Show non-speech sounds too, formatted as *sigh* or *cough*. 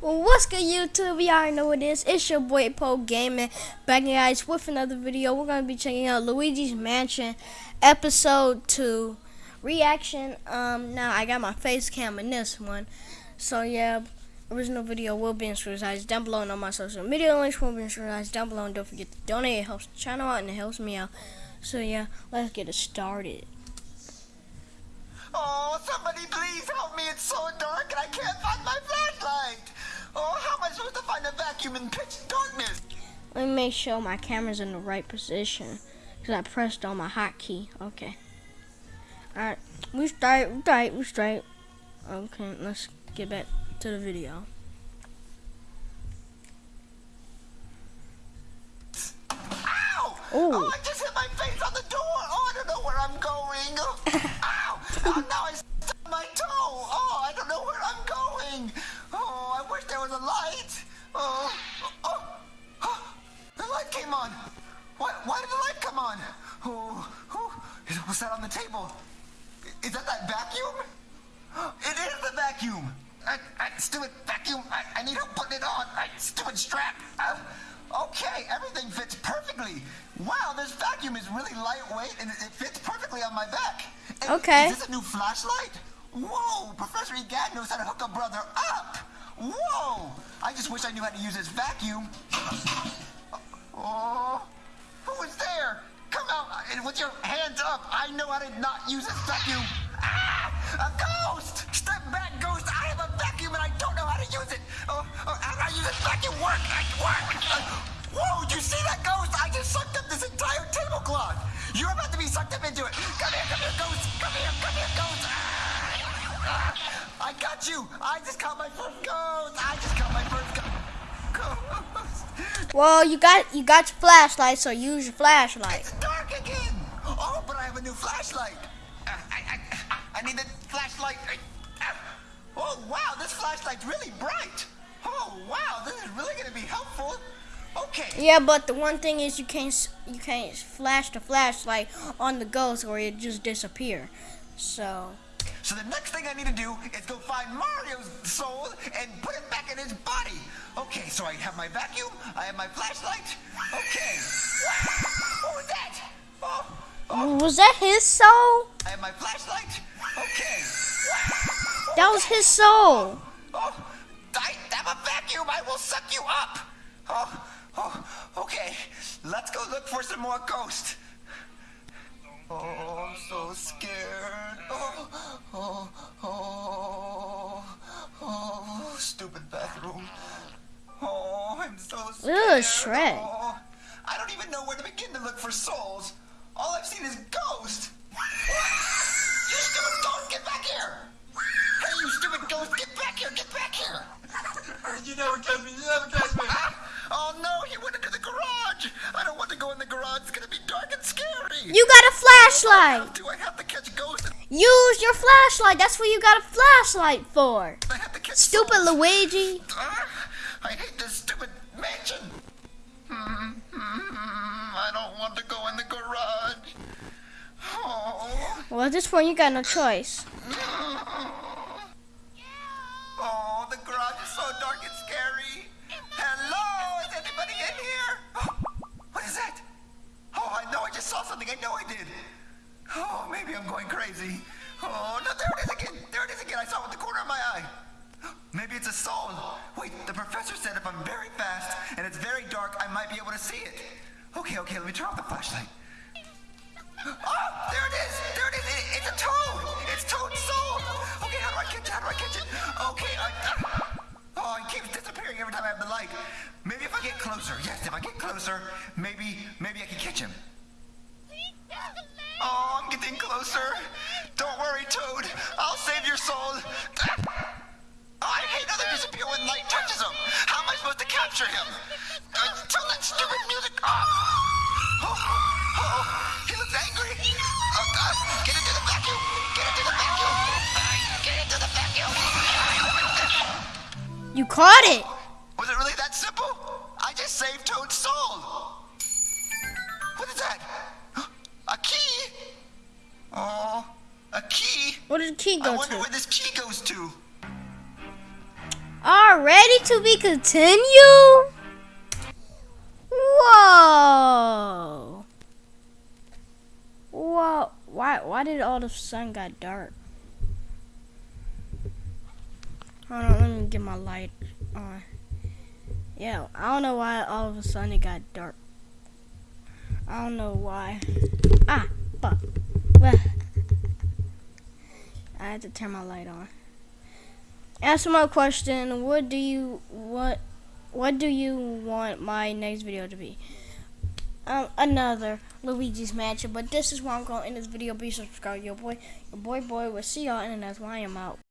What's good, YouTube? You already know what it is. It's your boy Poe Gaming back, guys, with another video. We're gonna be checking out Luigi's Mansion episode two reaction. Um, now I got my face cam in this one, so yeah. Original video will be in screen down below and all my social media links will be in screen down below. And don't forget to donate. It helps the channel out and it helps me out. So yeah, let's get it started. Oh, somebody please help me. It's so dark and I can't find my flashlight. Oh, how am I supposed to find a vacuum in pitch darkness? Let me make sure my camera's in the right position. Because I pressed on my hotkey. Okay. Alright. We straight. We straight. We straight. Okay, let's get back to the video. Ow! Oh. oh, I just hit my face on the door. On. Why, why did the light come on? Oh, oh, what's that on the table? Is that that vacuum? It is the vacuum. I, I, stupid vacuum. I, I need help putting it on. I, stupid strap. Okay, everything fits perfectly. Wow, this vacuum is really lightweight and it, it fits perfectly on my back. Okay. Is this a new flashlight? Whoa, Professor Egad knows how to hook a brother up. Whoa! I just wish I knew how to use this vacuum. Oh, who is there? Come out and with your hands up. I know how to not use this vacuum. Ah, a ghost! Step back, ghost. I have a vacuum and I don't know how to use it. Oh, oh how do I use this vacuum? Work, work. Uh, whoa, did you see that ghost? I just sucked up this entire tablecloth. You're about to be sucked up into it. Come here, come here, ghost. Come here, come here, ghost. Ah, ah, I got you. I just caught my first ghost. I just caught my first ghost. Well, you got you got your flashlight, so use your flashlight. It's dark again. Oh, but I have a new flashlight. Uh, I, I, I need the flashlight. Uh, oh wow, this flashlight's really bright. Oh wow, this is really gonna be helpful. Okay. Yeah, but the one thing is you can't you can't flash the flashlight on the ghost or it just disappear. So. So the next thing I need to do is go find Mario's soul and put it back in his body. Okay, so I have my vacuum, I have my flashlight. Okay. *laughs* What was that? Oh, oh. Was that his soul? I have my flashlight. Okay. *laughs* That was his soul. Oh, I have a vacuum. I will suck you up. Oh, oh, okay. Let's go look for some more ghosts. Oh, so scared. Ugh, Shrek. Oh, I don't even know where to begin to look for souls. All I've seen is ghosts. you stupid ghost, get back here! Hey, you stupid ghost, get back here, get back here! you never catch me, you never catch me. oh no, he went into the garage. I don't want to go in the garage. It's gonna be dark and scary. You got a flashlight. Do I have to catch ghosts? Use your flashlight. That's what you got a flashlight for. I have to catch Stupid souls. Luigi. Uh, I hate this stupid mansion. Mm, I don't want to go in the garage. Oh. Well, at this point, you got no choice. Oh, oh the garage is so dark and scary. Hello, is anybody in here? *gasps* what is that? Oh, I know I just saw something. I know I did. Oh, maybe I'm going crazy. Oh, no, there it is again. There it is again. I saw it with the corner of my eye. Maybe it's a soul. Wait, the professor said if I'm very fast and it's very dark, I might be able to see it. Okay, okay, let me turn off the flashlight. *gasps* Oh, there it is! There it is! It, it's a toad! It's Toad's soul! Okay, how do I catch it? How do I catch it? Okay, I, uh, oh, it keeps disappearing every time I have the light. Maybe if I get closer. Yes, if I get closer, maybe, maybe I can catch him. Oh, I'm getting closer. Don't worry, Toad. I'll save your soul. Caught it. Was it really that simple? I just saved Toad's soul. What is that? *gasps* A key? Oh, a key. Where did the key go to? I wonder to? where this key goes to. All already to be continued? Whoa. Whoa. Why why did all of a sudden got dark? Hold on, let me get my light on. Yeah, I don't know why all of a sudden it got dark. I don't know why. Ah, fuck. Well, I had to turn my light on. Answer my question. What do you what what do you want my next video to be? Um, another Luigi's Mansion. But this is why I'm going to end this video. Be subscribed, your boy, your boy, boy. We'll see y'all, in and that's why I'm out.